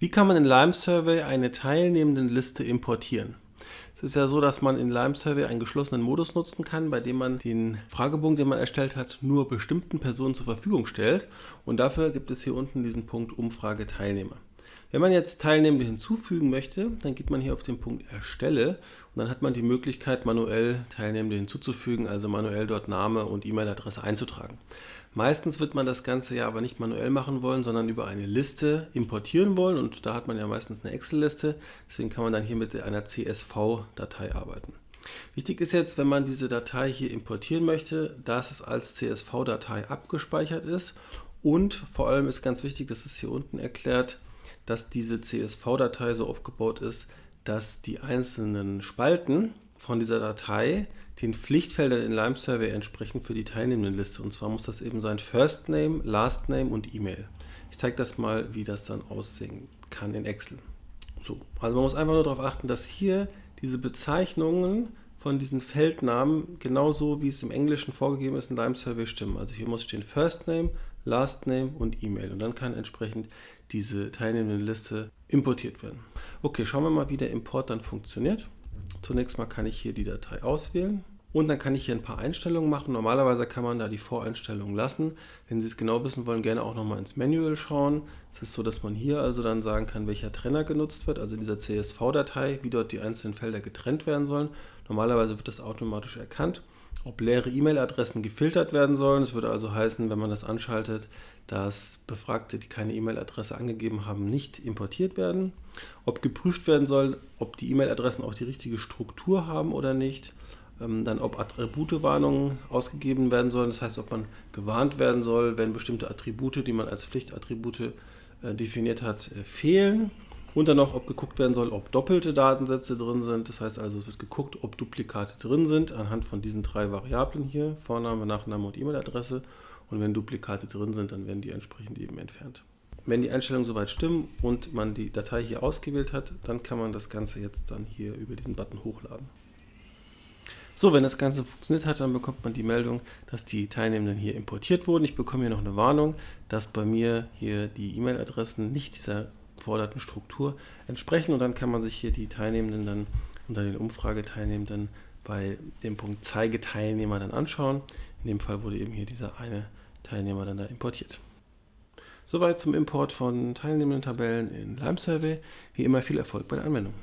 Wie kann man in Lime Survey eine Teilnehmendenliste importieren? Es ist ja so, dass man in Lime Survey einen geschlossenen Modus nutzen kann, bei dem man den Fragebogen, den man erstellt hat, nur bestimmten Personen zur Verfügung stellt. Und dafür gibt es hier unten diesen Punkt Umfrage Teilnehmer. Wenn man jetzt Teilnehmende hinzufügen möchte, dann geht man hier auf den Punkt Erstelle und dann hat man die Möglichkeit, manuell Teilnehmende hinzuzufügen, also manuell dort Name und E-Mail-Adresse einzutragen. Meistens wird man das Ganze ja aber nicht manuell machen wollen, sondern über eine Liste importieren wollen und da hat man ja meistens eine Excel-Liste, deswegen kann man dann hier mit einer CSV-Datei arbeiten. Wichtig ist jetzt, wenn man diese Datei hier importieren möchte, dass es als CSV-Datei abgespeichert ist und vor allem ist ganz wichtig, das ist hier unten erklärt, dass diese CSV-Datei so aufgebaut ist, dass die einzelnen Spalten von dieser Datei den Pflichtfeldern in Lime Survey entsprechen für die Teilnehmendenliste. Und zwar muss das eben sein First Name, Last Name und E-Mail. Ich zeige das mal, wie das dann aussehen kann in Excel. So, also man muss einfach nur darauf achten, dass hier diese Bezeichnungen von diesen Feldnamen genauso wie es im Englischen vorgegeben ist in Lime Survey stimmen. Also hier muss stehen First Name, Last Name und E-Mail und dann kann entsprechend diese teilnehmende Liste importiert werden. Okay, schauen wir mal, wie der Import dann funktioniert. Zunächst mal kann ich hier die Datei auswählen und dann kann ich hier ein paar Einstellungen machen. Normalerweise kann man da die Voreinstellungen lassen. Wenn Sie es genau wissen wollen, gerne auch nochmal ins Manual schauen. Es ist so, dass man hier also dann sagen kann, welcher Trenner genutzt wird, also in dieser CSV-Datei, wie dort die einzelnen Felder getrennt werden sollen. Normalerweise wird das automatisch erkannt ob leere E-Mail-Adressen gefiltert werden sollen. Das würde also heißen, wenn man das anschaltet, dass Befragte, die keine E-Mail-Adresse angegeben haben, nicht importiert werden. Ob geprüft werden soll, ob die E-Mail-Adressen auch die richtige Struktur haben oder nicht. Ähm, dann ob Attributewarnungen ausgegeben werden sollen. Das heißt, ob man gewarnt werden soll, wenn bestimmte Attribute, die man als Pflichtattribute äh, definiert hat, äh, fehlen. Und dann noch, ob geguckt werden soll, ob doppelte Datensätze drin sind. Das heißt also, es wird geguckt, ob Duplikate drin sind, anhand von diesen drei Variablen hier, Vorname, Nachname und E-Mail-Adresse. Und wenn Duplikate drin sind, dann werden die entsprechend eben entfernt. Wenn die Einstellungen soweit stimmen und man die Datei hier ausgewählt hat, dann kann man das Ganze jetzt dann hier über diesen Button hochladen. So, wenn das Ganze funktioniert hat, dann bekommt man die Meldung, dass die Teilnehmenden hier importiert wurden. Ich bekomme hier noch eine Warnung, dass bei mir hier die E-Mail-Adressen nicht dieser geforderten Struktur entsprechen und dann kann man sich hier die Teilnehmenden dann unter den Umfrageteilnehmenden bei dem Punkt Zeige Teilnehmer dann anschauen. In dem Fall wurde eben hier dieser eine Teilnehmer dann da importiert. Soweit zum Import von teilnehmenden Tabellen in Lime Survey. Wie immer viel Erfolg bei der Anwendung.